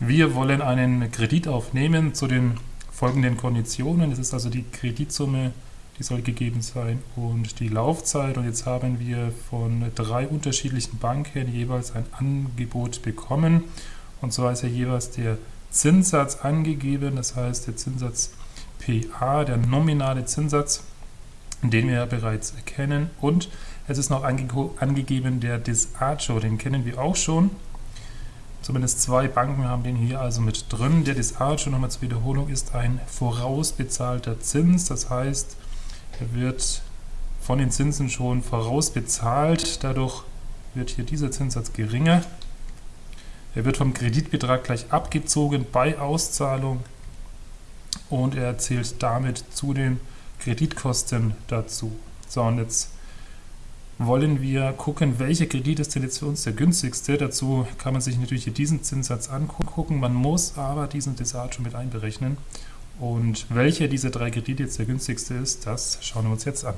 Wir wollen einen Kredit aufnehmen zu den folgenden Konditionen. Das ist also die Kreditsumme, die soll gegeben sein und die Laufzeit. Und jetzt haben wir von drei unterschiedlichen Banken jeweils ein Angebot bekommen. Und zwar ist ja jeweils der Zinssatz angegeben, das heißt der Zinssatz PA, der nominale Zinssatz, den wir ja bereits erkennen. Und es ist noch ange angegeben der Disagio, den kennen wir auch schon. Zumindest zwei Banken haben den hier also mit drin. Der Disage, nochmal zur Wiederholung, ist ein vorausbezahlter Zins. Das heißt, er wird von den Zinsen schon vorausbezahlt. Dadurch wird hier dieser Zinssatz geringer. Er wird vom Kreditbetrag gleich abgezogen bei Auszahlung und er zählt damit zu den Kreditkosten dazu. So, und jetzt wollen wir gucken, welcher Kredit ist denn jetzt für uns der günstigste. Dazu kann man sich natürlich hier diesen Zinssatz angucken. Man muss aber diesen Desaggio mit einberechnen. Und welcher dieser drei Kredite jetzt der günstigste ist, das schauen wir uns jetzt an.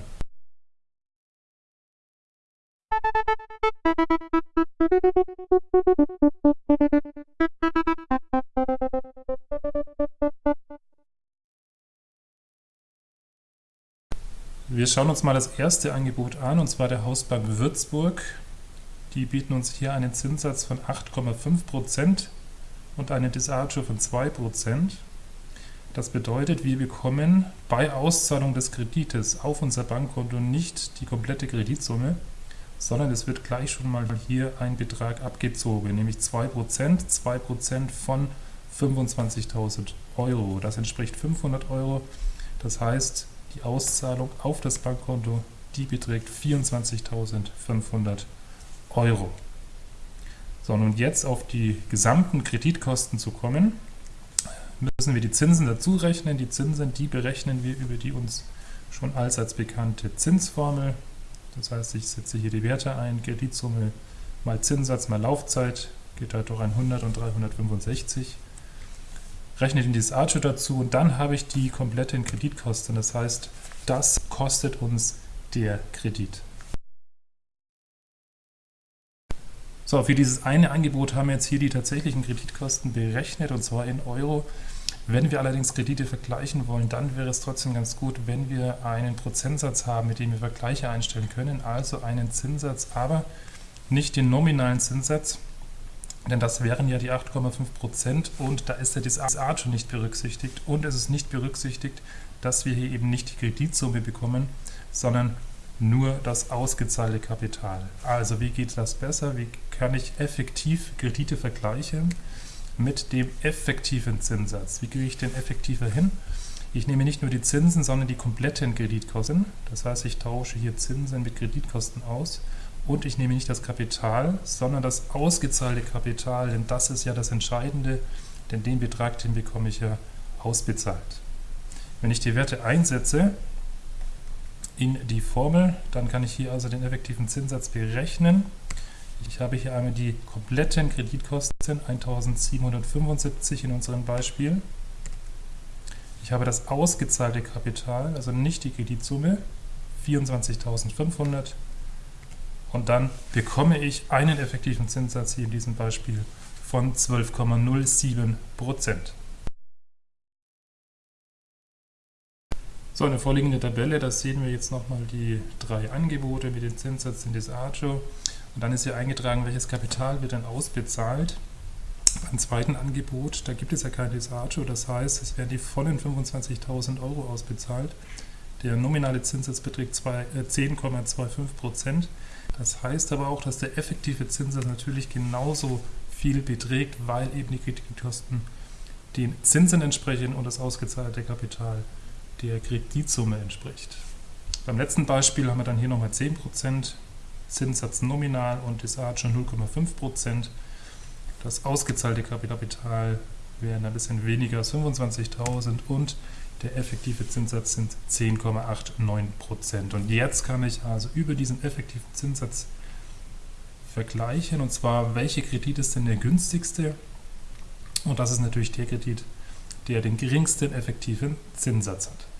Wir schauen uns mal das erste Angebot an, und zwar der Hausbank Würzburg. Die bieten uns hier einen Zinssatz von 8,5% und einen Disagio von 2%. Das bedeutet, wir bekommen bei Auszahlung des Kredites auf unser Bankkonto nicht die komplette Kreditsumme, sondern es wird gleich schon mal hier ein Betrag abgezogen, nämlich 2%, 2% von 25.000 Euro. Das entspricht 500 Euro. Das heißt, die Auszahlung auf das Bankkonto, die beträgt 24.500 Euro. So, nun jetzt auf die gesamten Kreditkosten zu kommen, müssen wir die Zinsen dazu rechnen. Die Zinsen, die berechnen wir über die uns schon allseits bekannte Zinsformel. Das heißt, ich setze hier die Werte ein, Kreditsumme mal Zinssatz mal Laufzeit, geht halt durch 100 und 365 rechne den Disagio dazu und dann habe ich die kompletten Kreditkosten. Das heißt, das kostet uns der Kredit. So, für dieses eine Angebot haben wir jetzt hier die tatsächlichen Kreditkosten berechnet und zwar in Euro. Wenn wir allerdings Kredite vergleichen wollen, dann wäre es trotzdem ganz gut, wenn wir einen Prozentsatz haben, mit dem wir Vergleiche einstellen können, also einen Zinssatz, aber nicht den nominalen Zinssatz, denn das wären ja die 8,5% und da ist der DSA schon nicht berücksichtigt und es ist nicht berücksichtigt, dass wir hier eben nicht die Kreditsumme bekommen, sondern nur das ausgezahlte Kapital. Also wie geht das besser? Wie kann ich effektiv Kredite vergleichen mit dem effektiven Zinssatz? Wie kriege ich den effektiver hin? Ich nehme nicht nur die Zinsen, sondern die kompletten Kreditkosten. Das heißt, ich tausche hier Zinsen mit Kreditkosten aus und ich nehme nicht das Kapital, sondern das ausgezahlte Kapital, denn das ist ja das Entscheidende, denn den Betrag, den bekomme ich ja ausbezahlt. Wenn ich die Werte einsetze in die Formel, dann kann ich hier also den effektiven Zinssatz berechnen. Ich habe hier einmal die kompletten Kreditkosten, 1775 in unserem Beispiel. Ich habe das ausgezahlte Kapital, also nicht die Kreditsumme, 24.500 und dann bekomme ich einen effektiven Zinssatz hier in diesem Beispiel von 12,07%. So, eine vorliegende Tabelle, da sehen wir jetzt nochmal die drei Angebote mit den Zinssätzen des Agio. Und dann ist hier eingetragen, welches Kapital wird dann ausbezahlt. Beim zweiten Angebot, da gibt es ja kein Disagio, das heißt, es werden die vollen 25.000 Euro ausbezahlt. Der nominale Zinssatz beträgt 10,25%. Das heißt aber auch, dass der effektive Zinssatz natürlich genauso viel beträgt, weil eben die Kreditkosten den Zinsen entsprechen und das ausgezahlte Kapital der Kreditsumme entspricht. Beim letzten Beispiel haben wir dann hier nochmal 10%, Zinssatz nominal und Disage 0,5%. Das ausgezahlte Kapital wären ein bisschen weniger als 25.000 und der effektive Zinssatz sind 10,89%. Und jetzt kann ich also über diesen effektiven Zinssatz vergleichen, und zwar, welcher Kredit ist denn der günstigste? Und das ist natürlich der Kredit, der den geringsten effektiven Zinssatz hat.